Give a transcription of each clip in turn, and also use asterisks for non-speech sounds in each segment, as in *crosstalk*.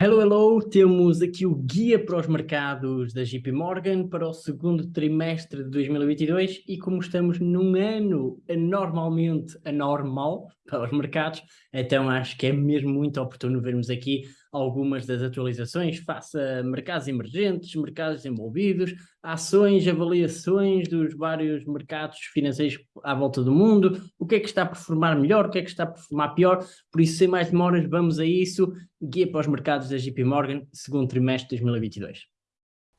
Hello, hello! Temos aqui o guia para os mercados da JP Morgan para o segundo trimestre de 2022 e como estamos num ano anormalmente anormal para os mercados, então acho que é mesmo muito oportuno vermos aqui algumas das atualizações face a mercados emergentes, mercados envolvidos, ações, avaliações dos vários mercados financeiros à volta do mundo, o que é que está a performar melhor, o que é que está a performar pior, por isso sem mais demoras vamos a isso, guia para os mercados da JP Morgan, segundo trimestre de 2022.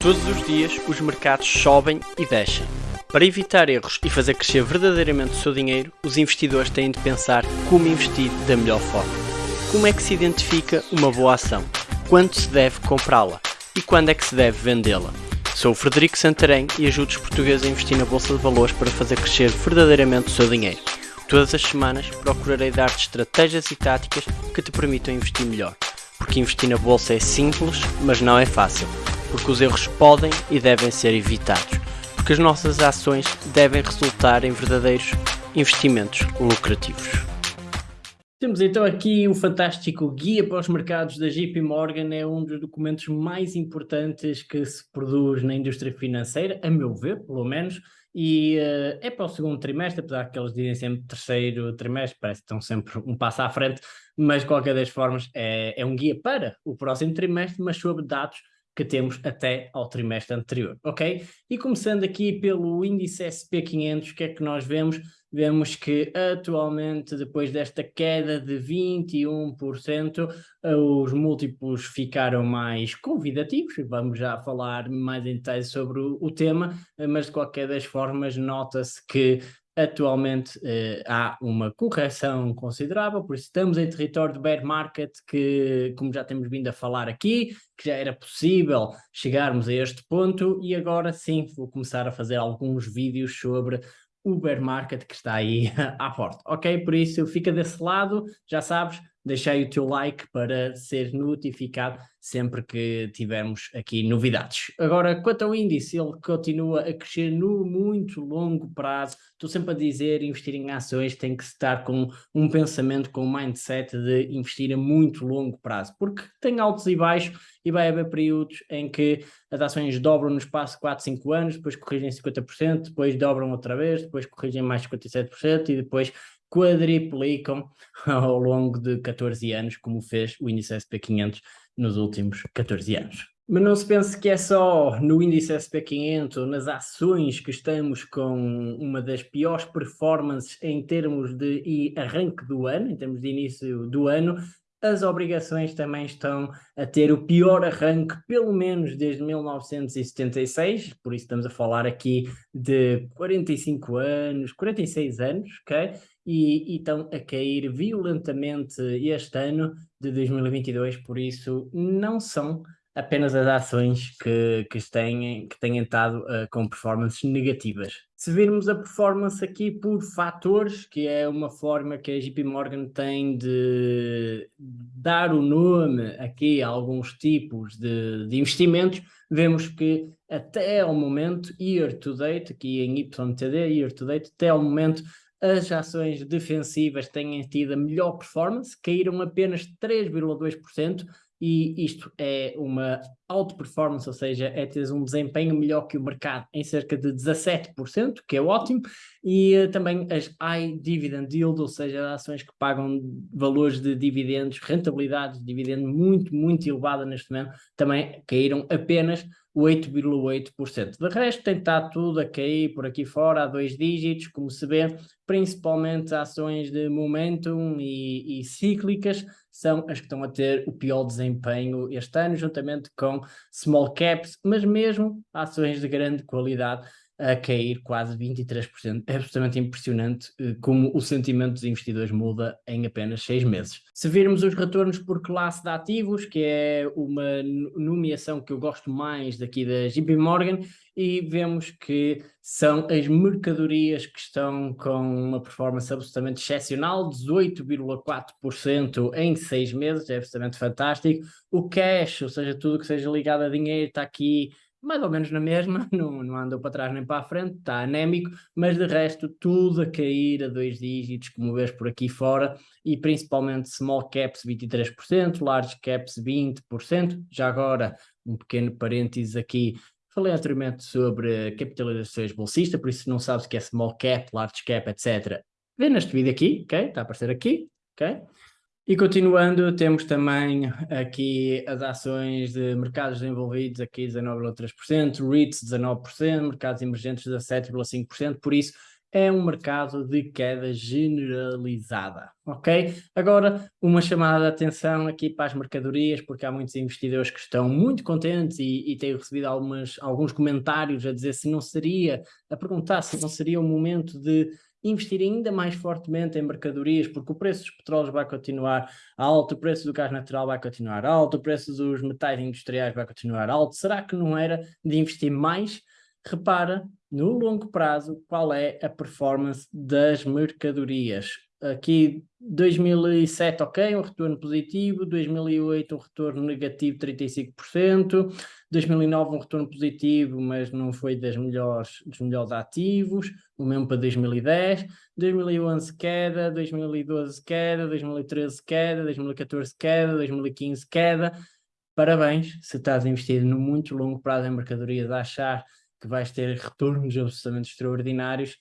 Todos os dias os mercados sobem e descem. Para evitar erros e fazer crescer verdadeiramente o seu dinheiro, os investidores têm de pensar como investir da melhor forma. Como é que se identifica uma boa ação? Quando se deve comprá-la? E quando é que se deve vendê-la? Sou o Frederico Santarém e ajudo os portugueses a investir na Bolsa de Valores para fazer crescer verdadeiramente o seu dinheiro. Todas as semanas procurarei dar-te estratégias e táticas que te permitam investir melhor. Porque investir na Bolsa é simples, mas não é fácil. Porque os erros podem e devem ser evitados. Porque as nossas ações devem resultar em verdadeiros investimentos lucrativos. Temos então aqui o fantástico Guia para os Mercados da JP Morgan, é um dos documentos mais importantes que se produz na indústria financeira, a meu ver, pelo menos, e uh, é para o segundo trimestre, apesar que eles dizem sempre terceiro trimestre, parece que estão sempre um passo à frente, mas de qualquer das formas é, é um guia para o próximo trimestre, mas sobre dados que temos até ao trimestre anterior, ok? E começando aqui pelo índice SP500, o que é que nós vemos? Vemos que atualmente, depois desta queda de 21%, os múltiplos ficaram mais convidativos, vamos já falar mais em detalhe sobre o, tema, mas de qualquer das formas nota-se que Atualmente eh, há uma correção considerável, por isso estamos em território de bear market, que como já temos vindo a falar aqui, que já era possível chegarmos a este ponto e agora sim vou começar a fazer alguns vídeos sobre o bear market que está aí *laughs* à porta, ok? Por isso fica desse lado, já sabes, deixa aí o teu like para ser notificado sempre que tivermos aqui novidades. Agora, quanto ao índice, ele continua a crescer no muito longo prazo. Estou sempre a dizer, investir em ações tem que estar com um pensamento, com um mindset de investir a muito longo prazo, porque tem altos e baixos e vai haver períodos em que as ações dobram no espaço de 4, 5 anos, depois corrigem 50%, depois dobram outra vez, depois corrigem mais 57% e depois quadriplicam *laughs* ao longo de 14 anos, como fez o índice SP500 nos últimos 14 anos. Mas não se pense que é só no índice SP500, nas ações que estamos com uma das piores performances em termos de arranque do ano, em termos de início do ano, as obrigações também estão a ter o pior arranque, pelo menos desde 1976, por isso estamos a falar aqui de 45 anos, 46 anos, ok? E, e estão a cair violentamente este ano de 2022, por isso não são apenas as ações que, que, têm, que têm estado uh, com performances negativas. Se virmos a performance aqui por fatores, que é uma forma que a JP Morgan tem de dar o nome aqui a alguns tipos de, de investimentos, vemos que até ao momento, year to date, aqui em YTD, year to date, até ao momento, as ações defensivas têm tido a melhor performance, caíram apenas 3,2%, e isto é uma outperformance, ou seja, é ter um desempenho melhor que o mercado em cerca de 17%, que é ótimo, e uh, também as high dividend yield, ou seja, ações que pagam valores de dividendos, rentabilidade de dividendo muito, muito elevada neste momento, também caíram apenas 8,8%. De resto, tem estado tudo a cair por aqui fora, a dois dígitos, como se vê, principalmente ações de momentum e, e cíclicas, são as que estão a ter o pior desempenho este ano, juntamente com small caps, mas mesmo ações de grande qualidade a cair quase 23%. É absolutamente impressionante eh, como o sentimento dos investidores muda em apenas seis meses. Se virmos os retornos por classe de ativos, que é uma nomeação que eu gosto mais daqui da JP Morgan, e vemos que são as mercadorias que estão com uma performance absolutamente excepcional, 18,4% em seis meses, é absolutamente fantástico. O cash, ou seja, tudo que seja ligado a dinheiro, está aqui mais ou menos na mesma, *laughs* não, não andou para trás nem para a frente, está anémico, mas de resto tudo a cair a dois dígitos, como vês por aqui fora, e principalmente small caps 23%, large caps 20%, já agora um pequeno parênteses aqui, falei anteriormente sobre capitalizações bolsistas, por isso se não sabes o que é small cap, large cap, etc., vê neste vídeo aqui, ok? Está a aparecer aqui, ok? E continuando, temos também aqui as ações de mercados desenvolvidos, aqui 19,3%, REITs 19%, mercados emergentes 17,5%, por isso é um mercado de queda generalizada, ok? Agora, uma chamada de atenção aqui para as mercadorias, porque há muitos investidores que estão muito contentes e, e tenho recebido algumas, alguns comentários a dizer se não seria, a perguntar se não seria o momento de investir ainda mais fortemente em mercadorias, porque o preço dos petróleos vai continuar alto, o preço do gás natural vai continuar alto, o preço dos metais industriais vai continuar alto. Será que não era de investir mais? Repara, no longo prazo, qual é a performance das mercadorias. Aqui 2007, ok, um retorno positivo, 2008 um retorno negativo 35%, 2009 um retorno positivo, mas não foi das melhores, dos melhores ativos, o mesmo para 2010, 2011 queda, 2012 queda, 2013 queda, 2014 queda, 2015 queda. Parabéns se estás investido no muito longo prazo em mercadorias a achar que vais ter retornos absolutamente extraordinários,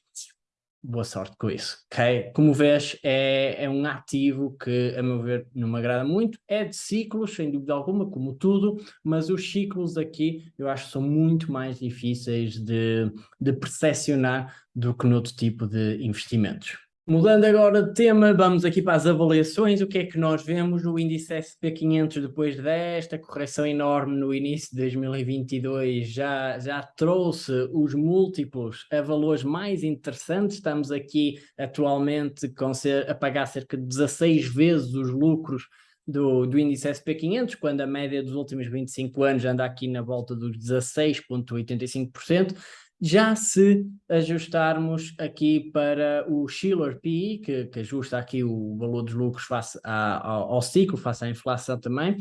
boa sorte com isso, ok? Como vês, é, é um ativo que, a meu ver, não me agrada muito, é de ciclos, sem dúvida alguma, como tudo, mas os ciclos aqui eu acho que são muito mais difíceis de, de percepcionar do que noutro tipo de investimentos. Mudando agora de tema, vamos aqui para as avaliações. O que é que nós vemos? O índice SP500, depois desta correção enorme no início de 2022, já, já trouxe os múltiplos a valores mais interessantes. Estamos aqui atualmente com ser, a pagar cerca de 16 vezes os lucros do, do índice SP500, quando a média dos últimos 25 anos anda aqui na volta dos 16,85%. Já se ajustarmos aqui para o Schiller PE, que, que ajusta aqui o valor dos lucros face a, ao, ao ciclo, face à inflação também,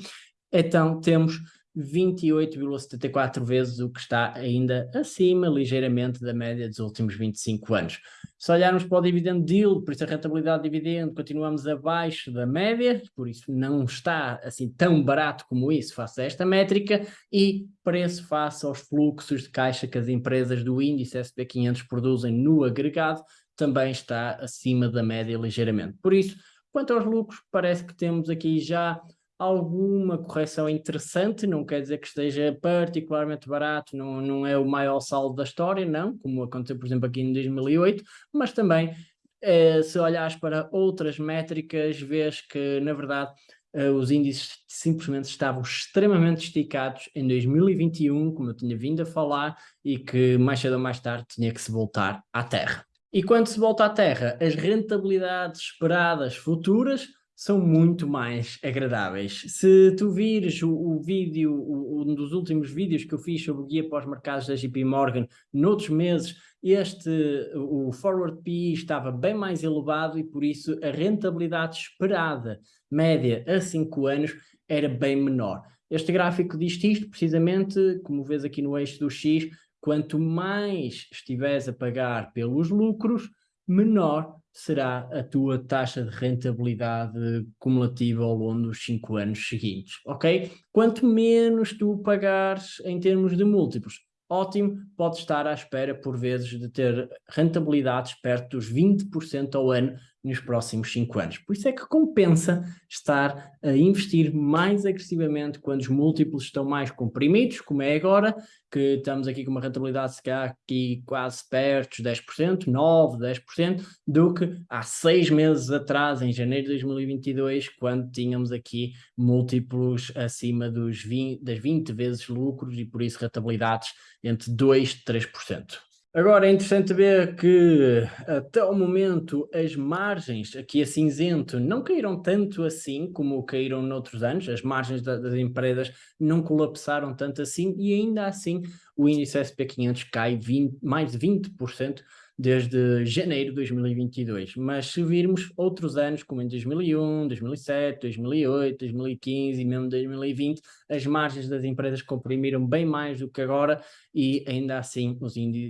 então temos 28,74 vezes o que está ainda acima, ligeiramente, da média dos últimos 25 anos. Se olharmos para o dividend yield, por isso a rentabilidade de dividendo, continuamos abaixo da média, por isso não está assim tão barato como isso face a esta métrica, e preço face aos fluxos de caixa que as empresas do índice SP500 produzem no agregado, também está acima da média ligeiramente. Por isso, quanto aos lucros, parece que temos aqui já alguma correção interessante, não quer dizer que esteja particularmente barato, não, não é o maior saldo da história, não, como aconteceu, por exemplo, aqui em 2008, mas também, eh, se olhares para outras métricas, vês que, na verdade, eh, os índices simplesmente estavam extremamente esticados em 2021, como eu tinha vindo a falar, e que mais cedo ou mais tarde tinha que se voltar à Terra. E quando se volta à Terra, as rentabilidades esperadas futuras são muito mais agradáveis. Se tu vires o, o vídeo, o, um dos últimos vídeos que eu fiz sobre o guia para os mercados da JP Morgan, noutros meses, este, o forward PE estava bem mais elevado e por isso a rentabilidade esperada média a 5 anos era bem menor. Este gráfico diz isto precisamente, como vês aqui no eixo do X, quanto mais estiveres a pagar pelos lucros, menor será a tua taxa de rentabilidade cumulativa ao longo dos 5 anos seguintes, ok? Quanto menos tu pagares em termos de múltiplos, ótimo, pode estar à espera por vezes de ter rentabilidades perto dos 20% ao ano nos próximos 5 anos. Por isso é que compensa estar a investir mais agressivamente quando os múltiplos estão mais comprimidos, como é agora, que estamos aqui com uma rentabilidade se calhar aqui quase perto dos 10%, 9%, 10%, do que há seis meses atrás, em janeiro de 2022, quando tínhamos aqui múltiplos acima dos 20, das 20 vezes lucros e por isso rentabilidades entre 2% e 3%. Agora é interessante ver que até o momento as margens aqui a cinzento não caíram tanto assim como caíram noutros anos, as margens da, das empresas não colapsaram tanto assim e ainda assim o índice SP500 cai 20, mais de 20% desde janeiro de 2022, mas se virmos outros anos, como em 2001, 2007, 2008, 2015 e mesmo 2020, as margens das empresas comprimiram bem mais do que agora e ainda assim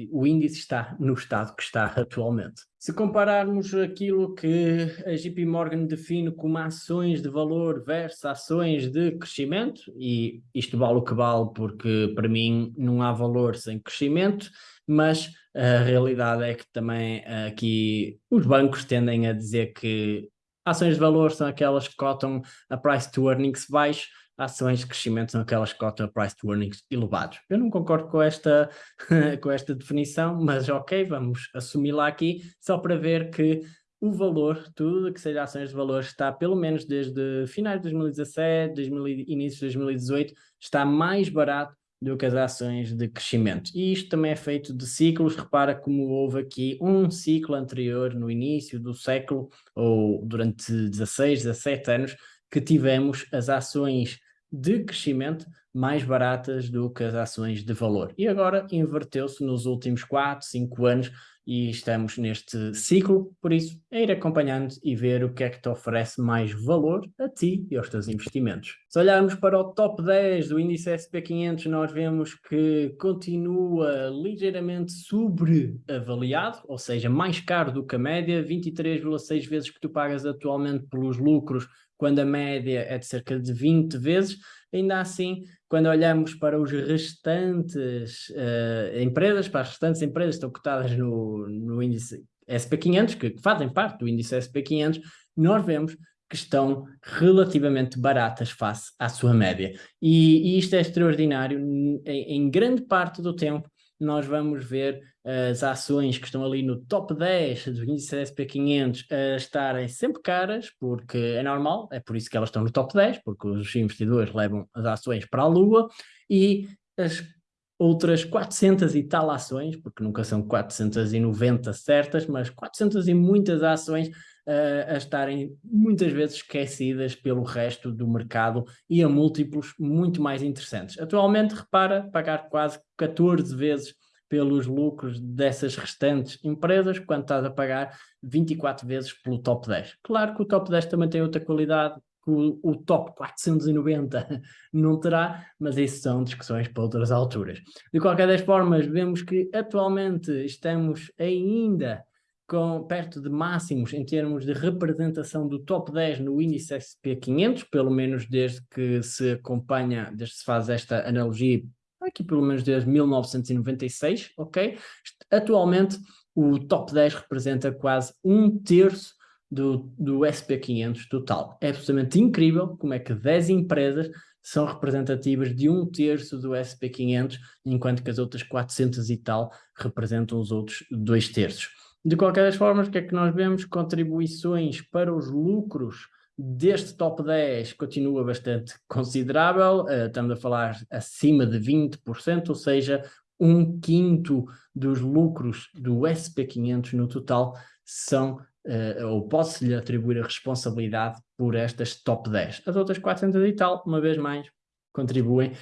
o índice está no estado que está atualmente. Se compararmos aquilo que a JP Morgan define como ações de valor versus ações de crescimento, e isto vale o que vale porque para mim não há valor sem crescimento, mas a realidade é que também aqui os bancos tendem a dizer que ações de valor são aquelas que cotam a price to earnings baixo, ações de crescimento são aquelas que cotam price to earnings elevados. Eu não concordo com esta, *laughs* com esta definição, mas ok, vamos assumi-la aqui, só para ver que o valor, tudo que seja ações de valor, está pelo menos desde finais de 2017, 2000, início de 2018, está mais barato do que as ações de crescimento. E isto também é feito de ciclos, repara como houve aqui um ciclo anterior no início do século, ou durante 16, 17 anos, que tivemos as ações de crescimento mais baratas do que as ações de valor. E agora inverteu-se nos últimos 4, 5 anos e estamos neste ciclo, por isso é ir acompanhando e ver o que é que te oferece mais valor a ti e aos teus investimentos. Se olharmos para o top 10 do índice SP500, nós vemos que continua ligeiramente sobreavaliado, ou seja, mais caro do que a média, 23,6 vezes que tu pagas atualmente pelos lucros, quando a média é de cerca de 20 vezes, ainda assim quando olhamos para os restantes uh, empresas, para as restantes empresas que estão cotadas no, no índice SP500, que fazem parte do índice SP500, nós vemos que estão relativamente baratas face à sua média. E, e isto é extraordinário, em, em grande parte do tempo nós vamos ver as ações que estão ali no top 10 do índice SP500 a estarem sempre caras, porque é normal, é por isso que elas estão no top 10, porque os investidores levam as ações para a lua, e as outras 400 e tal ações, porque nunca são 490 certas, mas 400 e muitas ações uh, a estarem muitas vezes esquecidas pelo resto do mercado e a múltiplos muito mais interessantes. Atualmente, repara, pagar quase 14 vezes pelos lucros dessas restantes empresas, quando estás a pagar 24 vezes pelo top 10. Claro que o top 10 também tem outra qualidade, que o, o top 490 *laughs* não terá, mas isso são discussões para outras alturas. De qualquer das formas, vemos que atualmente estamos ainda com, perto de máximos em termos de representação do top 10 no índice SP500, pelo menos desde que se acompanha, desde que se faz esta analogia, aqui pelo menos desde 1996, ok? Atualmente o top 10 representa quase um terço do, do SP500 total. É absolutamente incrível como é que 10 empresas são representativas de um terço do SP500, enquanto que as outras 400 e tal representam os outros dois terços. De qualquer das formas, o que é que nós vemos? Contribuições para os lucros deste top 10 continua bastante considerável, uh, estamos a falar acima de 20%, ou seja, um quinto dos lucros do SP500 no total são, uh, ou posso-lhe atribuir a responsabilidade por estas top 10. As outras 400 e tal, uma vez mais, contribuem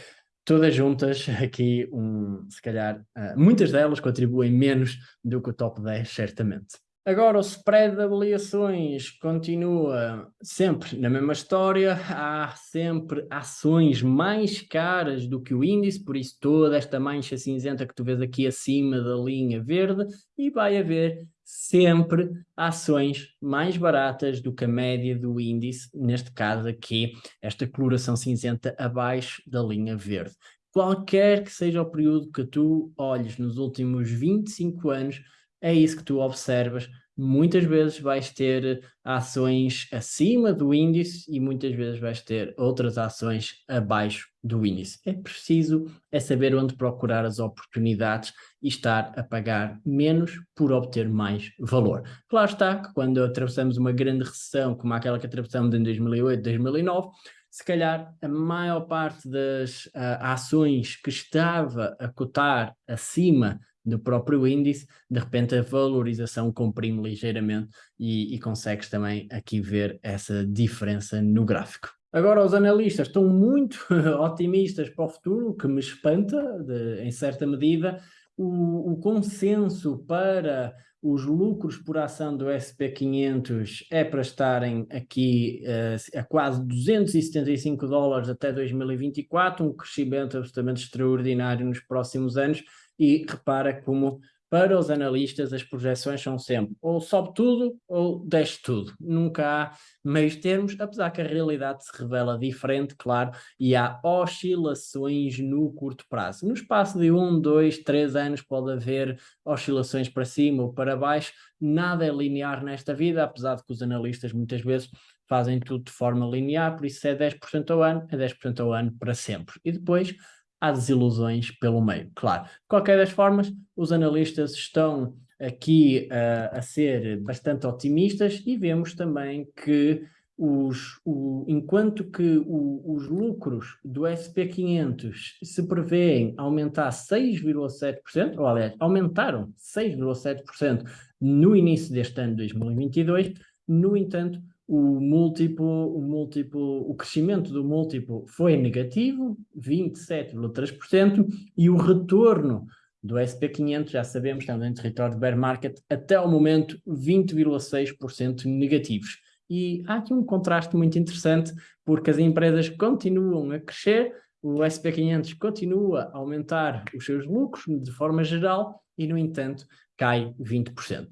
todas juntas aqui, um, se calhar, uh, muitas delas contribuem menos do que o top 10, certamente. Agora, o spread de avaliações continua sempre na mesma história, há sempre ações mais caras do que o índice, por isso toda esta mancha cinzenta que tu vês aqui acima da linha verde, e vai haver sempre ações mais baratas do que a média do índice, neste caso aqui, esta coloração cinzenta abaixo da linha verde. Qualquer que seja o período que tu olhes nos últimos 25 anos, é isso que tu observas. Muitas vezes vais ter ações acima do índice e muitas vezes vais ter outras ações abaixo do índice. É preciso é saber onde procurar as oportunidades e estar a pagar menos por obter mais valor. Claro está que quando atravessamos uma grande recessão, como aquela que atravessamos em 2008, 2009, se calhar a maior parte das uh, ações que estava a cotar acima do próprio índice, de repente a valorização comprime ligeiramente e, e consegues também aqui ver essa diferença no gráfico. Agora os analistas estão muito *laughs* otimistas para o futuro, o que me espanta de, em certa medida, o, o consenso para os lucros por ação do SP500 é para estarem aqui uh, a quase 275 dólares até 2024, um crescimento absolutamente extraordinário nos próximos anos, e repara como para os analistas as projeções são sempre ou sobe tudo ou desce tudo. Nunca há meios termos, apesar que a realidade se revela diferente, claro, e há oscilações no curto prazo. No espaço de um, dois, três anos pode haver oscilações para cima ou para baixo, nada é linear nesta vida, apesar de que os analistas muitas vezes fazem tudo de forma linear, por isso é 10% ao ano, é 10% ao ano para sempre. E depois há desilusões pelo meio, claro. De qualquer das formas, os analistas estão aqui uh, a ser bastante otimistas e vemos também que os, o, enquanto que o, os lucros do SP500 se prevêem aumentar 6,7%, ou aliás, aumentaram 6,7% no início deste ano 2022, no entanto, o múltiplo, o múltiplo, o crescimento do múltiplo foi negativo, 27,3%, e o retorno do SP500, já sabemos, estamos em território de bear market, até o momento 20,6% negativos. E há aqui um contraste muito interessante, porque as empresas continuam a crescer, o SP500 continua a aumentar os seus lucros de forma geral, e no entanto cai 20%.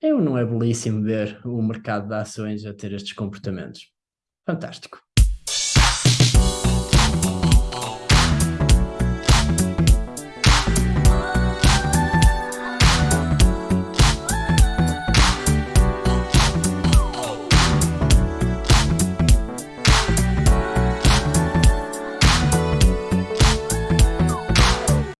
Eu não é belíssimo ver o mercado de ações a ter estes comportamentos. Fantástico.